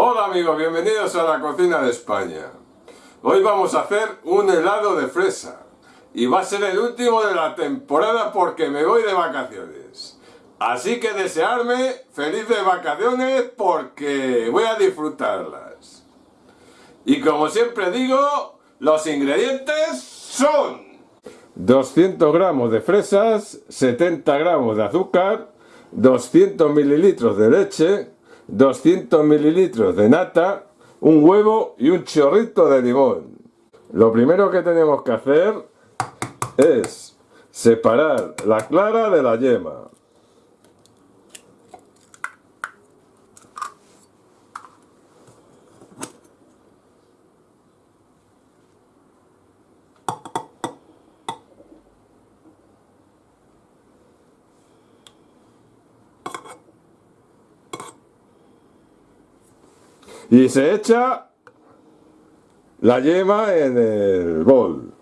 Hola amigos, bienvenidos a la cocina de España. Hoy vamos a hacer un helado de fresa. Y va a ser el último de la temporada porque me voy de vacaciones. Así que desearme felices vacaciones porque voy a disfrutarlas. Y como siempre digo, los ingredientes son 200 gramos de fresas, 70 gramos de azúcar, 200 mililitros de leche, 200 mililitros de nata, un huevo y un chorrito de limón. Lo primero que tenemos que hacer es separar la clara de la yema. Y se echa la yema en el bol.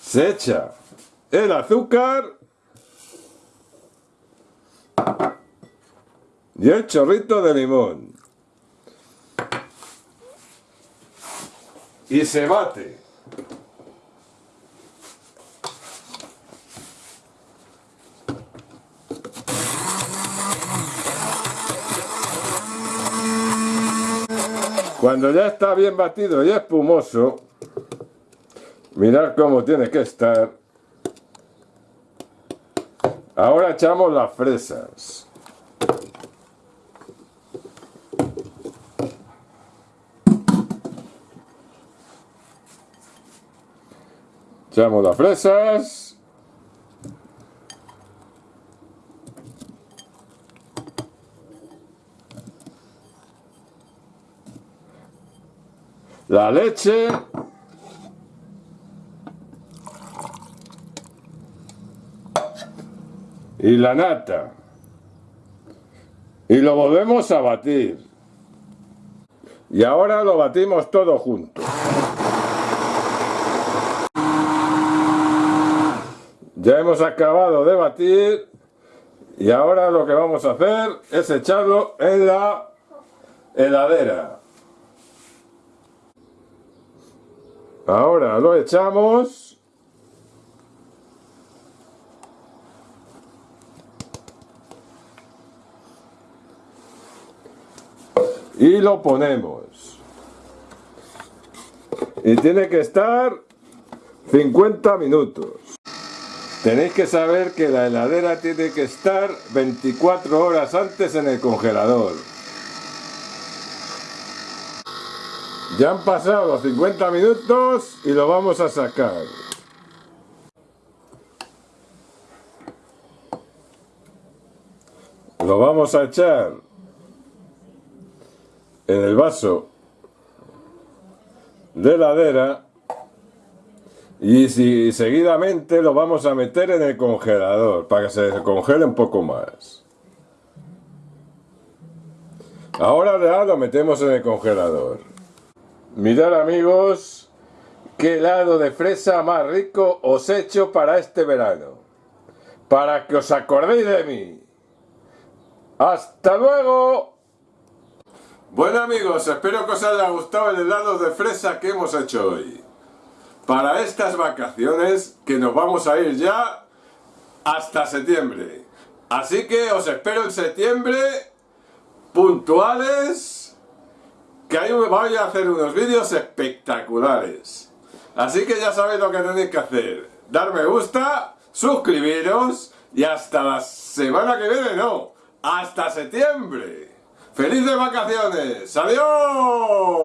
Se echa el azúcar y el chorrito de limón. Y se bate. Cuando ya está bien batido y espumoso, mirad cómo tiene que estar. Ahora echamos las fresas. Echamos las fresas. La leche. Y la nata. Y lo volvemos a batir. Y ahora lo batimos todo junto. Ya hemos acabado de batir. Y ahora lo que vamos a hacer es echarlo en la heladera Ahora lo echamos. Y lo ponemos. Y tiene que estar 50 minutos. Tenéis que saber que la heladera tiene que estar 24 horas antes en el congelador. Ya han pasado los 50 minutos y lo vamos a sacar. Lo vamos a echar en el vaso de heladera y seguidamente lo vamos a meter en el congelador para que se congele un poco más. Ahora ya lo metemos en el congelador. Mirad amigos, qué helado de fresa más rico os he hecho para este verano. Para que os acordéis de mí. ¡Hasta luego! Bueno amigos, espero que os haya gustado el helado de fresa que hemos hecho hoy. Para estas vacaciones que nos vamos a ir ya hasta septiembre. Así que os espero en septiembre puntuales que ahí voy a hacer unos vídeos espectaculares. Así que ya sabéis lo que tenéis que hacer. Dar me gusta, suscribiros y hasta la semana que viene, no, hasta septiembre. ¡Felices vacaciones! ¡Adiós!